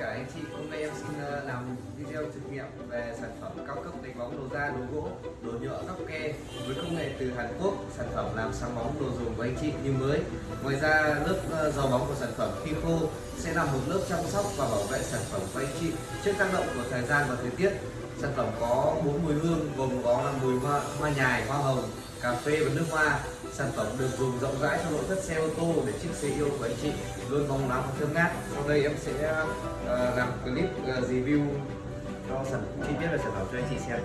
cả anh chị. Hôm nay em xin ờ, làm video thực nghiệm về sản phẩm cao cấp đánh bóng đồ da, đồ gỗ, đồ nhựa góc ke với công nghệ từ Hàn Quốc. Sản phẩm làm sáng bóng đồ dùng của anh chị như mới. Ngoài ra lớp ờ, dầu bóng của sản phẩm khi khô sẽ là một lớp chăm sóc và bảo vệ sản phẩm của anh chị trước tác động của thời gian và thời tiết. Sản phẩm có bốn mùi hương gồm có là mùi hoa, hoa nhài, hoa hồng, cà phê và nước hoa sản phẩm được dùng rộng rãi trong nội thất xe ô tô để chiếc xe yêu của anh chị. Luôn bóng loáng và thơm ngát. Sau đây em sẽ uh, làm clip uh, review cho sản chi tiết về sản phẩm cho anh chị xem.